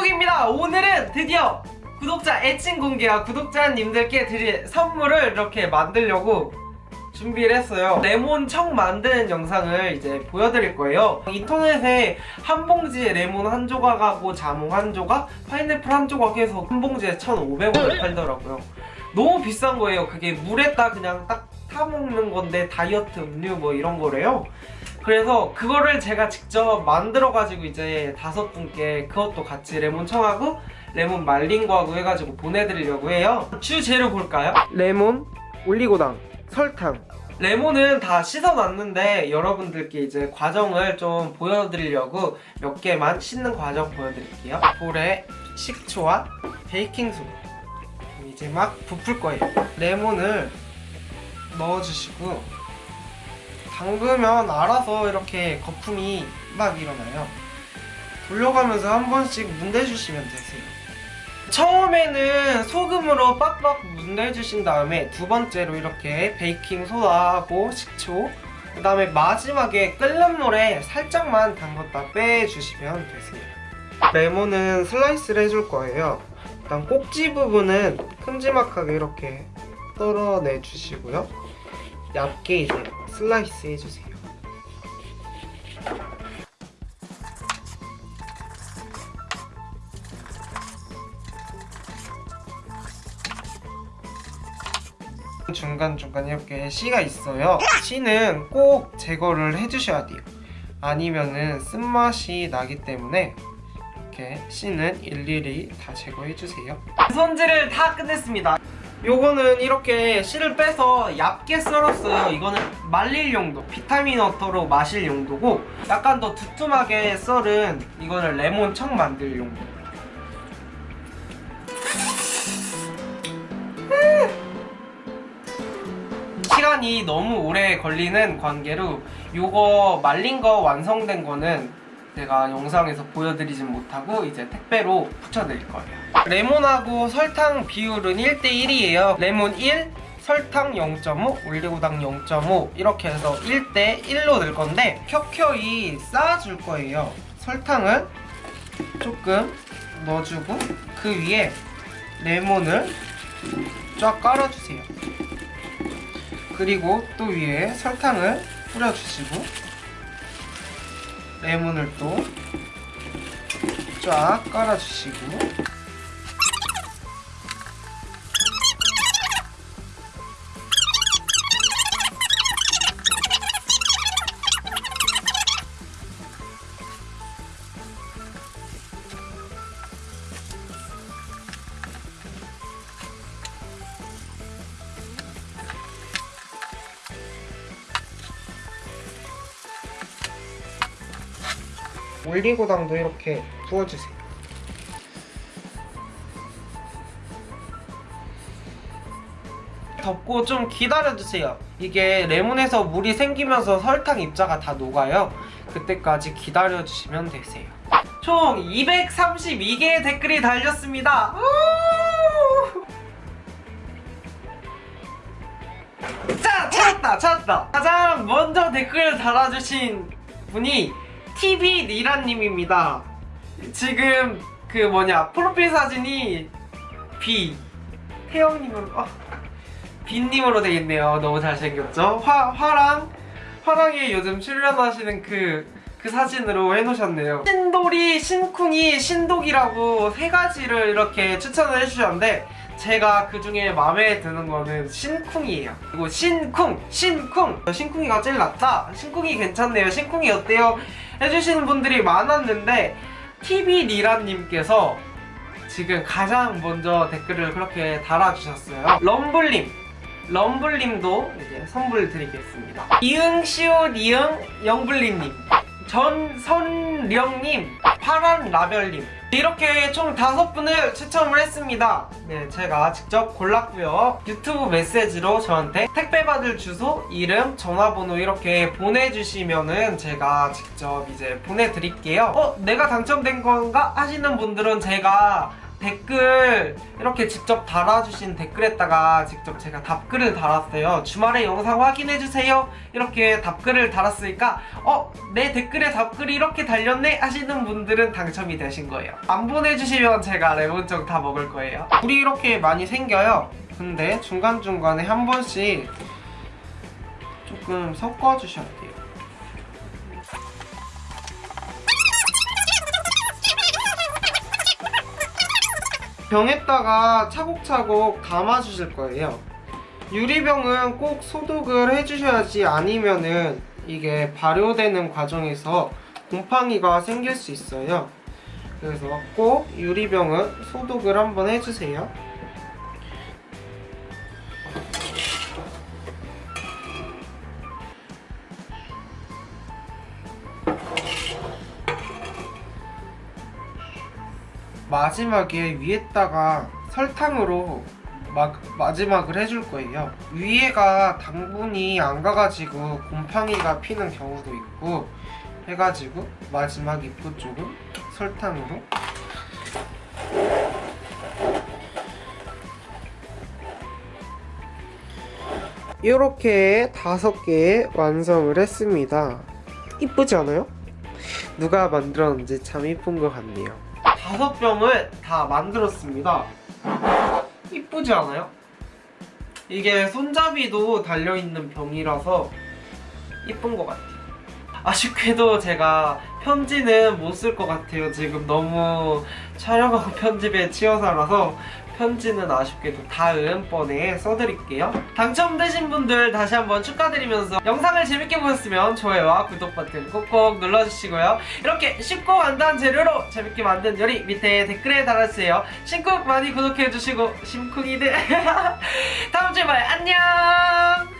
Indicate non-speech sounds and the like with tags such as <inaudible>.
짱국입니다. 오늘은 드디어 구독자 애칭 공개와 구독자님들께 드릴 선물을 이렇게 만들려고 준비를 했어요. 레몬 청 만드는 영상을 이제 보여드릴 거예요. 인터넷에 한 봉지에 레몬 한 조각하고 자몽 한 조각 파인애플 한 조각 해서 한 봉지에 1,500원을 팔더라고요. 너무 비싼 거예요. 그게 물에다 그냥 딱 타먹는 건데 다이어트 음료 뭐 이런 거래요 그래서 그거를 제가 직접 만들어가지고 이제 다섯 분께 그것도 같이 레몬 청하고 레몬 말린 거하고 해가지고 보내드리려고 해요. 주 재료 볼까요? 레몬, 올리고당, 설탕. 레몬은 다 씻어놨는데 여러분들께 이제 과정을 좀 보여드리려고 몇 개만 씻는 과정 보여드릴게요. 볼에 식초와 베이킹소다. 이제 막 부풀 거예요. 레몬을 넣어주시고 담그면 알아서 이렇게 거품이 막 일어나요. 돌려가면서 한 번씩 문대주시면 되세요. 처음에는 소금으로 빡빡 문대주신 다음에 두 번째로 이렇게 베이킹 소다하고 식초 그 다음에 마지막에 끓는 물에 살짝만 담갔다 빼주시면 되세요. 레몬은 슬라이스를 해줄 거예요. 일단 꼭지 부분은 큼지막하게 이렇게 썰어내 주시고요 얇게 이제 슬라이스 해주세요. 중간중간 이렇게 씨가 있어요. 씨는 꼭 제거를 해주셔야 돼요. 아니면은 쓴맛이 나기 때문에 이렇게 씨는 일일이 다 제거해주세요. 손질을 다 끝냈습니다 요거는 이렇게 씨를 빼서 얇게 썰었어요. 이거는 말릴 용도 비타민 워터로 마실 용도고 약간 더 두툼하게 썰은 이거는 레몬 청 만들 용도. 시간이 너무 오래 걸리는 관계로 요거 말린 거 완성된 거는 제가 영상에서 보여드리진 못하고 이제 택배로 붙여드릴 거예요. 레몬하고 설탕 비율은 1대1이에요. 레몬 1, 설탕 0.5, 올리고당 0.5 이렇게 해서 1대1로 넣을 건데 켜켜이 쌓아줄 거예요. 설탕을 조금 넣어주고 그 위에 레몬을 쫙 깔아주세요. 그리고 또 위에 설탕을 뿌려주시고 레몬을 또 쫙 깔아주시고 올리고당도 이렇게 부어주세요. 덮고 좀 기다려주세요. 이게 레몬에서 물이 생기면서 설탕 입자가 다 녹아요. 그때까지 기다려주시면 되세요. 총 232개의 댓글이 달렸습니다. 자 찾았다 찾았다. 가장 먼저 댓글을 달아주신 분이 TV 니라님입니다. 지금 그 뭐냐 프로필 사진이 B 태영님으로 어, B님으로 되겠네요. 너무 잘생겼죠? 화 화랑 화랑이 요즘 출연하시는 그 그 사진으로 해놓으셨네요. 신돌이, 신쿵이, 신독이라고 세 가지를 이렇게 추천을 해주셨는데 제가 그 중에 마음에 드는 거는 신쿵이에요 그리고 신쿵! 신쿵! 신쿵이가 제일 낫다? 신쿵이 괜찮네요 신쿵이 어때요? 해주시는 분들이 많았는데 TV리라님께서 지금 가장 먼저 댓글을 그렇게 달아주셨어요 럼블님 럼블님도 이제 선물 드리겠습니다 이응 시오 리응 영블리님 전선령님 파란라별님 이렇게 총 다섯 분을 추첨을 했습니다 네 제가 직접 골랐고요 유튜브 메시지로 저한테 택배 받을 주소, 이름, 전화번호 이렇게 보내주시면은 제가 직접 이제 보내드릴게요 어? 내가 당첨된 건가? 하시는 분들은 제가 댓글 이렇게 직접 달아주신 댓글에다가 직접 제가 답글을 달았어요. 주말에 영상 확인해주세요. 이렇게 답글을 달았으니까 어? 내 댓글에 답글이 이렇게 달렸네? 하시는 분들은 당첨이 되신 거예요. 안 보내주시면 제가 레몬청 다 먹을 거예요. 물이 이렇게 많이 생겨요. 근데 중간중간에 한 번씩 조금 섞어주셔야 돼요. 병에다가 차곡차곡 담아주실 거예요. 유리병은 꼭 소독을 해주셔야지 아니면은 이게 발효되는 과정에서 곰팡이가 생길 수 있어요. 그래서 꼭 유리병은 소독을 한번 해주세요. 마지막에 위에다가 설탕으로 마, 마지막을 해줄 거예요. 위에가 당분이 안 가가지고 곰팡이가 피는 경우도 있고 해가지고 마지막 입구 쪽은 설탕으로 이렇게 다섯 개 완성을 했습니다. 이쁘지 않아요? 누가 만들었는지 참 이쁜 것 같네요. 다섯 병을 다 만들었습니다. 이쁘지 않아요? 이게 손잡이도 달려있는 병이라서 이쁜 것 같아요. 아쉽게도 제가 편지는 못 쓸 것 같아요. 지금 너무 촬영하고 편집에 치여서라서 편지는 아쉽게도 다음번에 써드릴게요. 당첨되신 분들 다시 한번 축하드리면서 영상을 재밌게 보셨으면 좋아요와 구독 버튼 꼭꼭 눌러주시고요. 이렇게 쉽고 간단한 재료로 재밌게 만든 요리 밑에 댓글에 달아주세요. 심쿵 많이 구독해주시고 심쿵이들 <laughs> 다음 주에 봐요. 안녕!